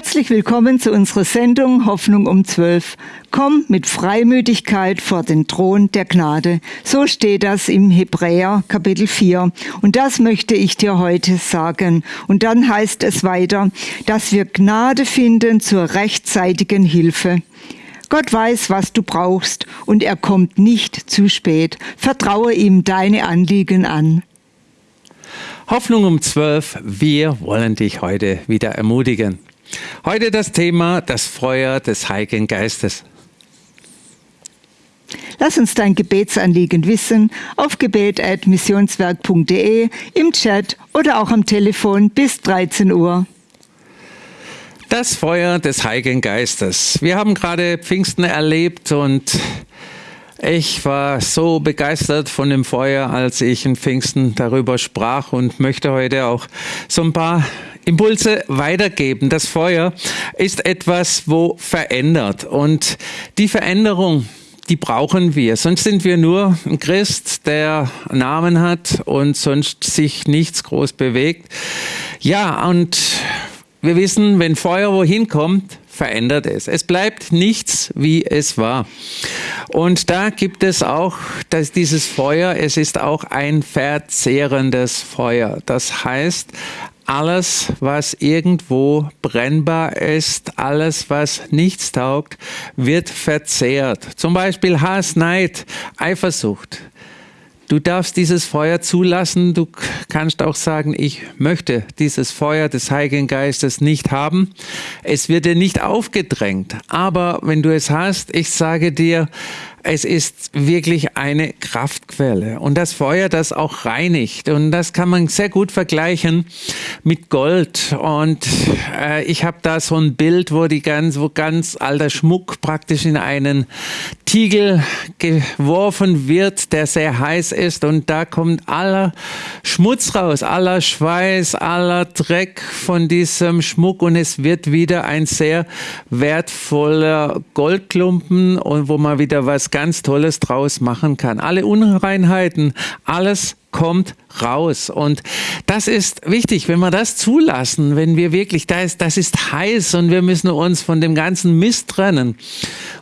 Herzlich willkommen zu unserer Sendung Hoffnung um 12. Komm mit Freimütigkeit vor den Thron der Gnade. So steht das im Hebräer Kapitel 4. Und das möchte ich dir heute sagen. Und dann heißt es weiter, dass wir Gnade finden zur rechtzeitigen Hilfe. Gott weiß, was du brauchst und er kommt nicht zu spät. Vertraue ihm deine Anliegen an. Hoffnung um 12. Wir wollen dich heute wieder ermutigen. Heute das Thema das Feuer des Heiligen Geistes. Lass uns dein Gebetsanliegen wissen auf gebet.missionswerk.de, im Chat oder auch am Telefon bis 13 Uhr. Das Feuer des Heiligen Geistes. Wir haben gerade Pfingsten erlebt und ich war so begeistert von dem Feuer, als ich in Pfingsten darüber sprach und möchte heute auch so ein paar Impulse weitergeben. Das Feuer ist etwas, wo verändert. Und die Veränderung, die brauchen wir. Sonst sind wir nur ein Christ, der Namen hat und sonst sich nichts groß bewegt. Ja, und wir wissen, wenn Feuer wohin kommt, verändert es. Es bleibt nichts, wie es war. Und da gibt es auch dass dieses Feuer, es ist auch ein verzehrendes Feuer. Das heißt, alles, was irgendwo brennbar ist, alles, was nichts taugt, wird verzehrt. Zum Beispiel Hass, Neid, Eifersucht. Du darfst dieses Feuer zulassen. Du kannst auch sagen, ich möchte dieses Feuer des Heiligen Geistes nicht haben. Es wird dir nicht aufgedrängt. Aber wenn du es hast, ich sage dir, es ist wirklich eine Kraftquelle. Und das Feuer, das auch reinigt. Und das kann man sehr gut vergleichen mit Gold. Und äh, ich habe da so ein Bild, wo die ganz, wo ganz alter Schmuck praktisch in einen Tiegel geworfen wird, der sehr heiß ist. Und da kommt aller Schmutz raus, aller Schweiß, aller Dreck von diesem Schmuck. Und es wird wieder ein sehr wertvoller Goldklumpen und wo man wieder was ganz Tolles draus machen kann. Alle Unreinheiten, alles kommt raus. Und das ist wichtig, wenn wir das zulassen, wenn wir wirklich, da ist, das ist heiß und wir müssen uns von dem ganzen Mist trennen.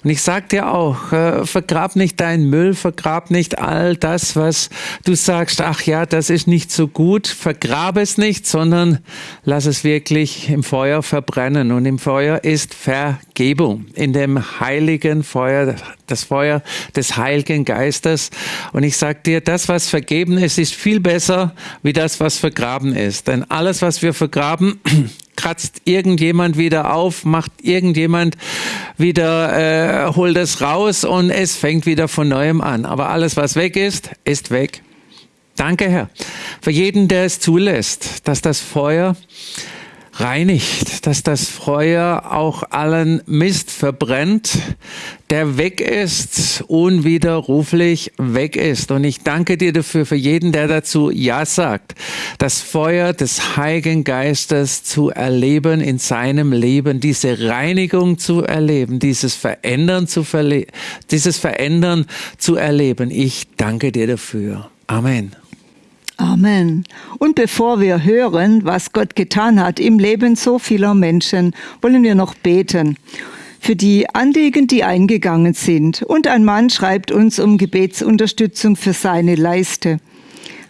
Und ich sag dir auch, äh, vergrab nicht deinen Müll, vergrab nicht all das, was du sagst, ach ja, das ist nicht so gut, vergrab es nicht, sondern lass es wirklich im Feuer verbrennen. Und im Feuer ist Vergebung. In dem heiligen Feuer, das Feuer des Heiligen Geistes. Und ich sag dir, das, was vergeben ist, ist viel besser wie das, was vergraben ist. Denn alles, was wir vergraben, kratzt irgendjemand wieder auf, macht irgendjemand wieder, äh, holt es raus und es fängt wieder von neuem an. Aber alles, was weg ist, ist weg. Danke, Herr, für jeden, der es zulässt, dass das Feuer reinigt, dass das Feuer auch allen Mist verbrennt, der weg ist, unwiderruflich weg ist. Und ich danke dir dafür, für jeden, der dazu Ja sagt, das Feuer des Heiligen Geistes zu erleben in seinem Leben, diese Reinigung zu erleben, dieses Verändern zu, verle dieses Verändern zu erleben. Ich danke dir dafür. Amen. Amen. Und bevor wir hören, was Gott getan hat im Leben so vieler Menschen, wollen wir noch beten. Für die Anliegen, die eingegangen sind. Und ein Mann schreibt uns um Gebetsunterstützung für seine Leiste.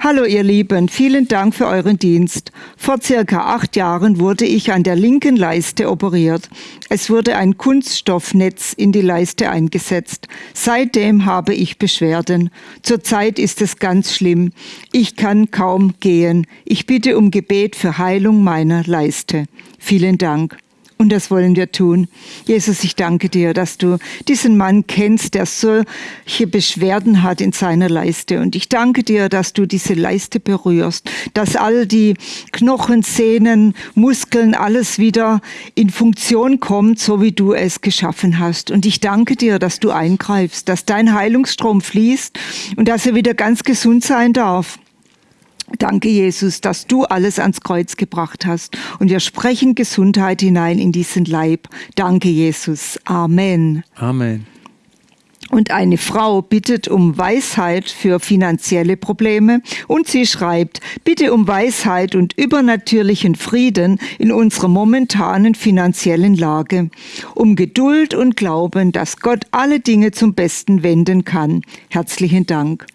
Hallo ihr Lieben, vielen Dank für euren Dienst. Vor circa acht Jahren wurde ich an der linken Leiste operiert. Es wurde ein Kunststoffnetz in die Leiste eingesetzt. Seitdem habe ich Beschwerden. Zurzeit ist es ganz schlimm. Ich kann kaum gehen. Ich bitte um Gebet für Heilung meiner Leiste. Vielen Dank. Und das wollen wir tun. Jesus, ich danke dir, dass du diesen Mann kennst, der solche Beschwerden hat in seiner Leiste. Und ich danke dir, dass du diese Leiste berührst, dass all die Knochen, Sehnen, Muskeln, alles wieder in Funktion kommt, so wie du es geschaffen hast. Und ich danke dir, dass du eingreifst, dass dein Heilungsstrom fließt und dass er wieder ganz gesund sein darf. Danke, Jesus, dass du alles ans Kreuz gebracht hast. Und wir sprechen Gesundheit hinein in diesen Leib. Danke, Jesus. Amen. Amen. Und eine Frau bittet um Weisheit für finanzielle Probleme und sie schreibt, bitte um Weisheit und übernatürlichen Frieden in unserer momentanen finanziellen Lage, um Geduld und Glauben, dass Gott alle Dinge zum Besten wenden kann. Herzlichen Dank.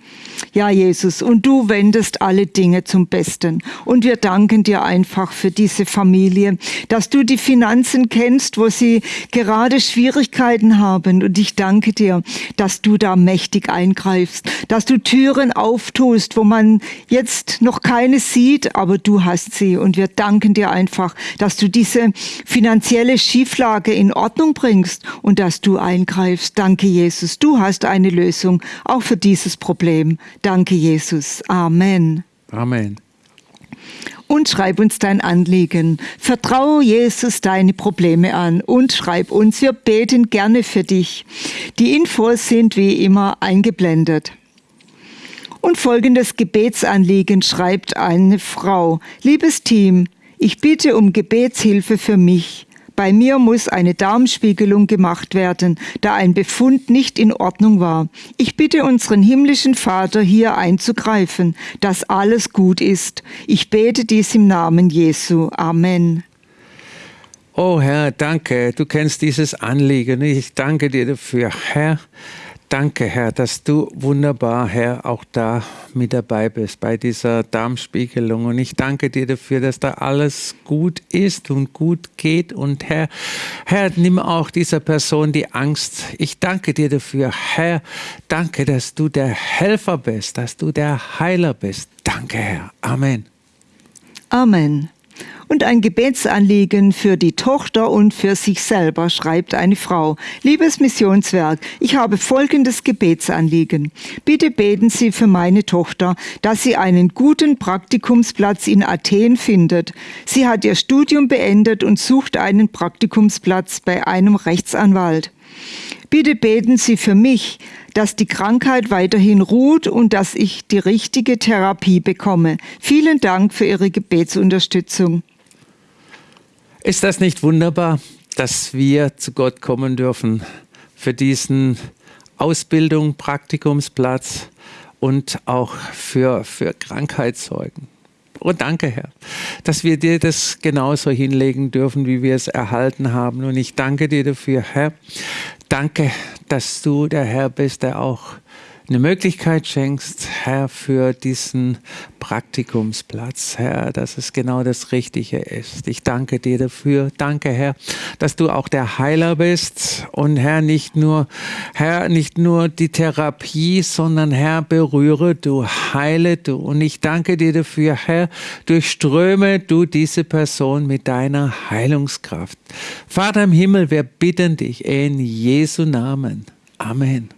Ja, Jesus, und du wendest alle Dinge zum Besten. Und wir danken dir einfach für diese Familie, dass du die Finanzen kennst, wo sie gerade Schwierigkeiten haben. Und ich danke dir, dass du da mächtig eingreifst, dass du Türen auftust, wo man jetzt noch keine sieht, aber du hast sie. Und wir danken dir einfach, dass du diese finanzielle Schieflage in Ordnung bringst und dass du eingreifst. Danke, Jesus. Du hast eine Lösung auch für dieses Problem. Danke, Jesus. Amen. Amen. Und schreib uns dein Anliegen. Vertraue Jesus deine Probleme an und schreib uns. Wir beten gerne für dich. Die Infos sind wie immer eingeblendet. Und folgendes Gebetsanliegen schreibt eine Frau. Liebes Team, ich bitte um Gebetshilfe für mich. Bei mir muss eine Darmspiegelung gemacht werden, da ein Befund nicht in Ordnung war. Ich bitte unseren himmlischen Vater hier einzugreifen, dass alles gut ist. Ich bete dies im Namen Jesu. Amen. Oh Herr, danke, du kennst dieses Anliegen. Ich danke dir dafür, Herr. Danke, Herr, dass du wunderbar, Herr, auch da mit dabei bist bei dieser Darmspiegelung. Und ich danke dir dafür, dass da alles gut ist und gut geht. Und Herr, Herr, nimm auch dieser Person die Angst. Ich danke dir dafür, Herr. Danke, dass du der Helfer bist, dass du der Heiler bist. Danke, Herr. Amen. Amen und ein Gebetsanliegen für die Tochter und für sich selber, schreibt eine Frau. Liebes Missionswerk, ich habe folgendes Gebetsanliegen. Bitte beten Sie für meine Tochter, dass sie einen guten Praktikumsplatz in Athen findet. Sie hat ihr Studium beendet und sucht einen Praktikumsplatz bei einem Rechtsanwalt. Bitte beten Sie für mich, dass die Krankheit weiterhin ruht und dass ich die richtige Therapie bekomme. Vielen Dank für Ihre Gebetsunterstützung. Ist das nicht wunderbar, dass wir zu Gott kommen dürfen für diesen Ausbildung, Praktikumsplatz und auch für, für Krankheitszeugen? Und oh, danke, Herr, dass wir dir das genauso hinlegen dürfen, wie wir es erhalten haben. Und ich danke dir dafür, Herr. Danke, dass du der Herr bist, der auch eine Möglichkeit schenkst, Herr, für diesen Praktikumsplatz, Herr, dass es genau das Richtige ist. Ich danke dir dafür. Danke, Herr, dass du auch der Heiler bist und Herr, nicht nur, Herr, nicht nur die Therapie, sondern Herr, berühre du, heile du. Und ich danke dir dafür, Herr, durchströme du diese Person mit deiner Heilungskraft. Vater im Himmel, wir bitten dich in Jesu Namen. Amen.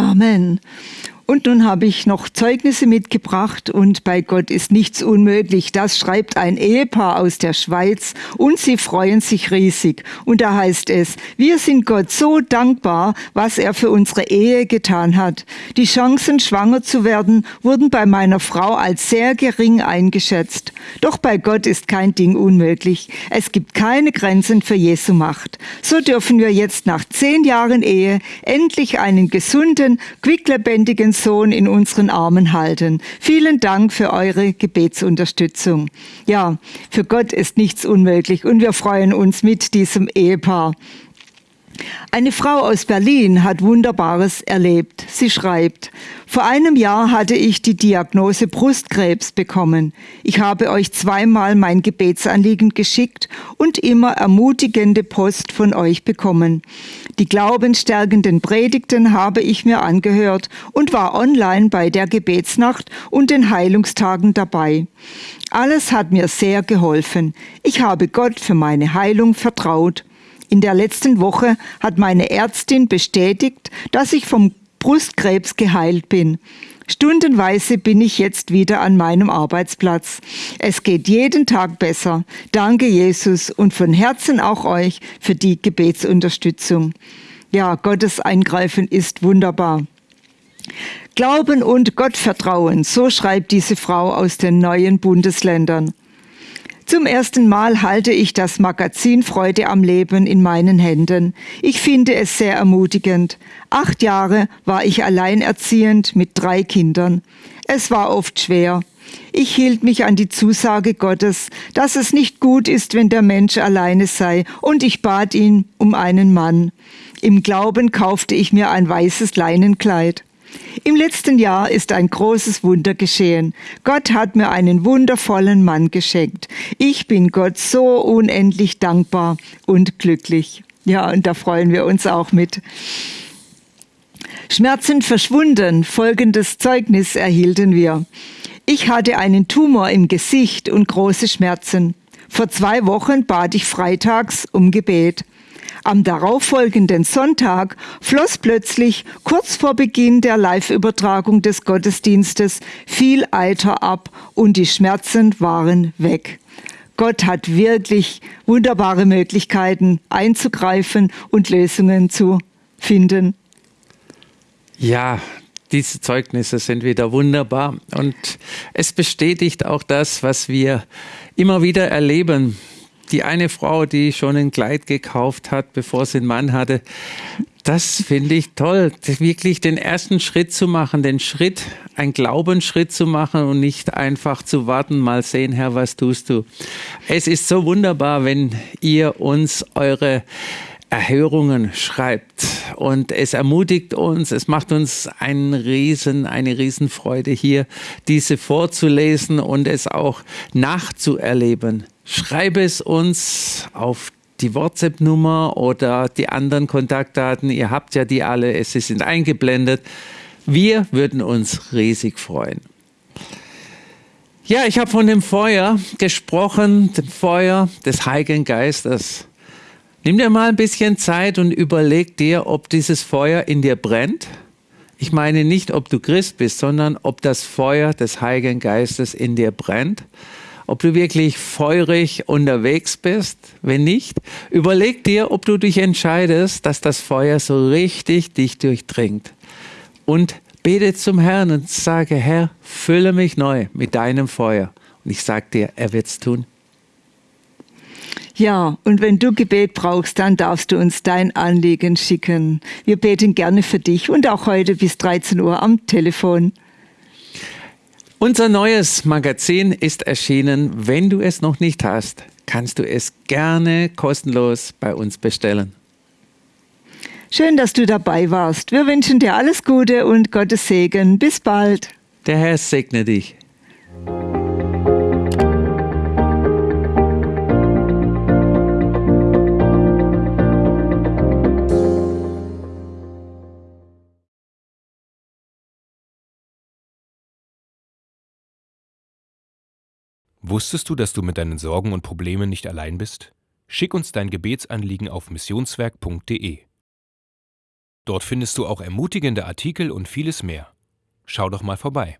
Amen. Und nun habe ich noch Zeugnisse mitgebracht und bei Gott ist nichts unmöglich. Das schreibt ein Ehepaar aus der Schweiz und sie freuen sich riesig. Und da heißt es, wir sind Gott so dankbar, was er für unsere Ehe getan hat. Die Chancen, schwanger zu werden, wurden bei meiner Frau als sehr gering eingeschätzt. Doch bei Gott ist kein Ding unmöglich. Es gibt keine Grenzen für Jesu Macht. So dürfen wir jetzt nach zehn Jahren Ehe endlich einen gesunden, quicklebendigen Sohn in unseren Armen halten. Vielen Dank für eure Gebetsunterstützung. Ja, für Gott ist nichts unmöglich und wir freuen uns mit diesem Ehepaar. Eine Frau aus Berlin hat Wunderbares erlebt. Sie schreibt, vor einem Jahr hatte ich die Diagnose Brustkrebs bekommen. Ich habe euch zweimal mein Gebetsanliegen geschickt und immer ermutigende Post von euch bekommen. Die glaubensstärkenden Predigten habe ich mir angehört und war online bei der Gebetsnacht und den Heilungstagen dabei. Alles hat mir sehr geholfen. Ich habe Gott für meine Heilung vertraut. In der letzten Woche hat meine Ärztin bestätigt, dass ich vom Brustkrebs geheilt bin. Stundenweise bin ich jetzt wieder an meinem Arbeitsplatz. Es geht jeden Tag besser. Danke Jesus und von Herzen auch euch für die Gebetsunterstützung. Ja, Gottes Eingreifen ist wunderbar. Glauben und Gottvertrauen, so schreibt diese Frau aus den neuen Bundesländern. Zum ersten Mal halte ich das Magazin Freude am Leben in meinen Händen. Ich finde es sehr ermutigend. Acht Jahre war ich alleinerziehend mit drei Kindern. Es war oft schwer. Ich hielt mich an die Zusage Gottes, dass es nicht gut ist, wenn der Mensch alleine sei, und ich bat ihn um einen Mann. Im Glauben kaufte ich mir ein weißes Leinenkleid. Im letzten Jahr ist ein großes Wunder geschehen. Gott hat mir einen wundervollen Mann geschenkt. Ich bin Gott so unendlich dankbar und glücklich. Ja, und da freuen wir uns auch mit. Schmerzen verschwunden. Folgendes Zeugnis erhielten wir. Ich hatte einen Tumor im Gesicht und große Schmerzen. Vor zwei Wochen bat ich freitags um Gebet. Am darauffolgenden Sonntag floss plötzlich kurz vor Beginn der Live-Übertragung des Gottesdienstes viel Eiter ab und die Schmerzen waren weg. Gott hat wirklich wunderbare Möglichkeiten einzugreifen und Lösungen zu finden. Ja, diese Zeugnisse sind wieder wunderbar und es bestätigt auch das, was wir immer wieder erleben die eine Frau, die schon ein Kleid gekauft hat, bevor sie einen Mann hatte, das finde ich toll, wirklich den ersten Schritt zu machen, den Schritt, einen Glaubensschritt zu machen und nicht einfach zu warten, mal sehen, Herr, was tust du. Es ist so wunderbar, wenn ihr uns eure Erhörungen schreibt und es ermutigt uns, es macht uns einen riesen, eine Riesenfreude hier, diese vorzulesen und es auch nachzuerleben. Schreibe es uns auf die WhatsApp-Nummer oder die anderen Kontaktdaten. Ihr habt ja die alle, sie sind eingeblendet. Wir würden uns riesig freuen. Ja, ich habe von dem Feuer gesprochen, dem Feuer des Heiligen Geistes. Nimm dir mal ein bisschen Zeit und überleg dir, ob dieses Feuer in dir brennt. Ich meine nicht, ob du Christ bist, sondern ob das Feuer des Heiligen Geistes in dir brennt ob du wirklich feurig unterwegs bist. Wenn nicht, überleg dir, ob du dich entscheidest, dass das Feuer so richtig dich durchdringt. Und bete zum Herrn und sage, Herr, fülle mich neu mit deinem Feuer. Und ich sage dir, er wird es tun. Ja, und wenn du Gebet brauchst, dann darfst du uns dein Anliegen schicken. Wir beten gerne für dich und auch heute bis 13 Uhr am Telefon. Unser neues Magazin ist erschienen. Wenn du es noch nicht hast, kannst du es gerne kostenlos bei uns bestellen. Schön, dass du dabei warst. Wir wünschen dir alles Gute und Gottes Segen. Bis bald. Der Herr segne dich. Wusstest du, dass du mit deinen Sorgen und Problemen nicht allein bist? Schick uns dein Gebetsanliegen auf missionswerk.de. Dort findest du auch ermutigende Artikel und vieles mehr. Schau doch mal vorbei.